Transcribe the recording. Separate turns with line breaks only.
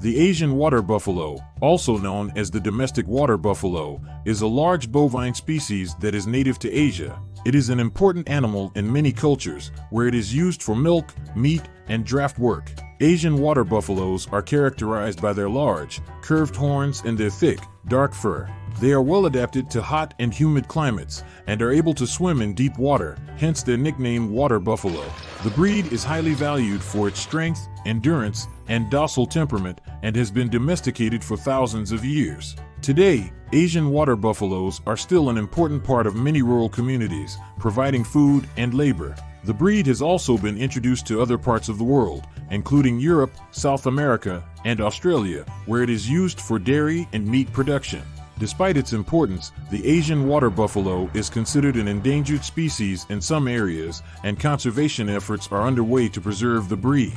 The Asian water buffalo, also known as the domestic water buffalo, is a large bovine species that is native to Asia. It is an important animal in many cultures, where it is used for milk, meat, and draft work. Asian water buffaloes are characterized by their large, curved horns and their thick, dark fur. They are well adapted to hot and humid climates and are able to swim in deep water, hence their nickname water buffalo. The breed is highly valued for its strength, endurance, and docile temperament and has been domesticated for thousands of years. Today, Asian water buffaloes are still an important part of many rural communities, providing food and labor. The breed has also been introduced to other parts of the world, including Europe, South America, and Australia, where it is used for dairy and meat production. Despite its importance, the Asian water buffalo is considered an endangered species in some areas, and conservation efforts are underway to preserve the breed.